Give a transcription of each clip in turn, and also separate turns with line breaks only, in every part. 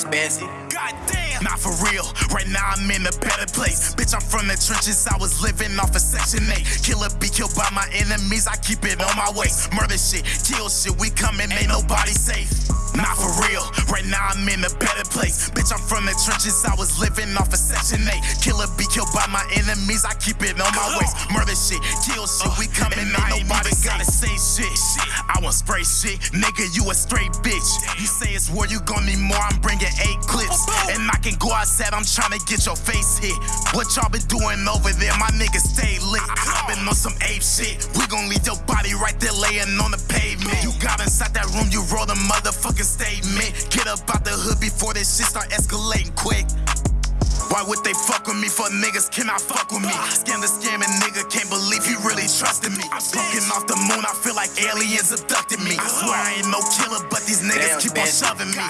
expensive.
Goddamn. Not for real. Right now I'm in a better place. Bitch, I'm from the trenches. I was living off of Section 8. Killer be killed by my enemies. I keep it on my waist. Murder shit, kill shit. We coming, ain't nobody safe. Not for real. Right now I'm in a better place. Bitch, I'm from the trenches. I was living off of Section 8. Killer be killed by my enemies. I keep it on my waist. Murder shit, kill shit. We Want spray shit. Nigga, you a straight bitch. You say it's war, you gon' need more. I'm bringing eight clips. And I can go outside, I'm tryna get your face hit. What y'all been doing over there? My niggas stay lit. I been on some ape shit. We gon' leave your body right there laying on the pavement. You got inside that room, you roll the motherfucking statement. Get up out the hood before this shit start escalating quick. Why would they fuck with me for niggas cannot fuck with me? Scam the scamming nigga, can't believe he really trusted me. I'm smoking off the moon, I feel like aliens abducted me. I swear I ain't no killer, but these niggas
Damn,
keep on
bitch.
shoving me.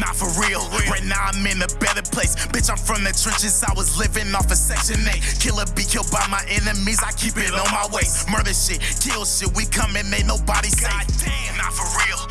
Not for real. Right now I'm in a better place. Bitch, I'm from the trenches. I was living off of Section 8. Killer be killed by my enemies. I keep it on my waist. Murder shit, kill shit. We coming, ain't nobody safe. Not for real.